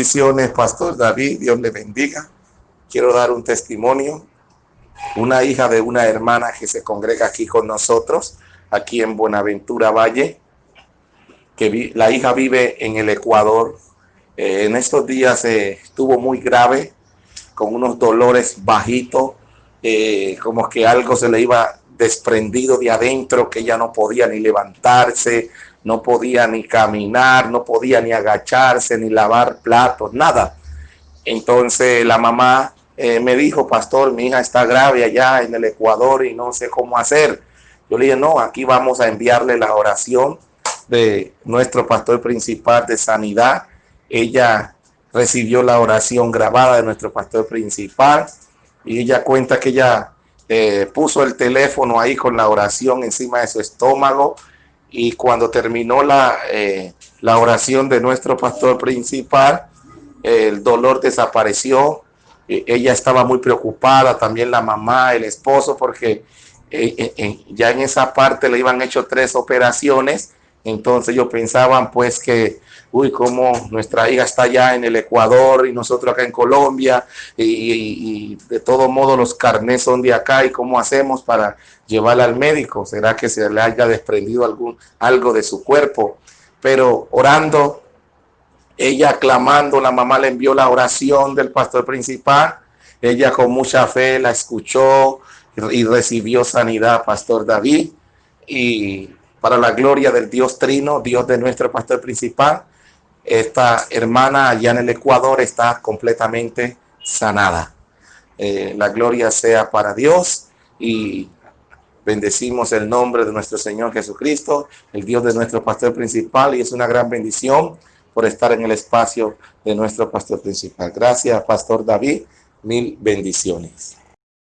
Bendiciones, Pastor David, Dios le bendiga. Quiero dar un testimonio. Una hija de una hermana que se congrega aquí con nosotros, aquí en Buenaventura Valle, que la hija vive en el Ecuador. Eh, en estos días eh, estuvo muy grave, con unos dolores bajitos, eh, como que algo se le iba desprendido de adentro, que ella no podía ni levantarse, no podía ni caminar, no podía ni agacharse, ni lavar platos, nada. Entonces la mamá eh, me dijo, pastor, mi hija está grave allá en el Ecuador y no sé cómo hacer. Yo le dije, no, aquí vamos a enviarle la oración de nuestro pastor principal de sanidad. Ella recibió la oración grabada de nuestro pastor principal y ella cuenta que ella eh, puso el teléfono ahí con la oración encima de su estómago y cuando terminó la, eh, la oración de nuestro pastor principal, el dolor desapareció. E, ella estaba muy preocupada, también la mamá, el esposo, porque eh, ya en esa parte le iban hecho tres operaciones. Entonces ellos pensaban pues que uy, como nuestra hija está allá en el Ecuador y nosotros acá en Colombia, y, de todo modo los carnés son de acá, y cómo hacemos para llevarla al médico, será que se le haya desprendido algún, algo de su cuerpo, pero orando, ella clamando, la mamá le envió la oración del pastor principal, ella con mucha fe la escuchó y recibió sanidad, Pastor David, y para la gloria del Dios Trino, Dios de nuestro pastor principal, esta hermana allá en el Ecuador está completamente sanada. Eh, la gloria sea para Dios y bendecimos el nombre de nuestro Señor Jesucristo, el Dios de nuestro pastor principal y es una gran bendición por estar en el espacio de nuestro pastor principal. Gracias, Pastor David. Mil bendiciones.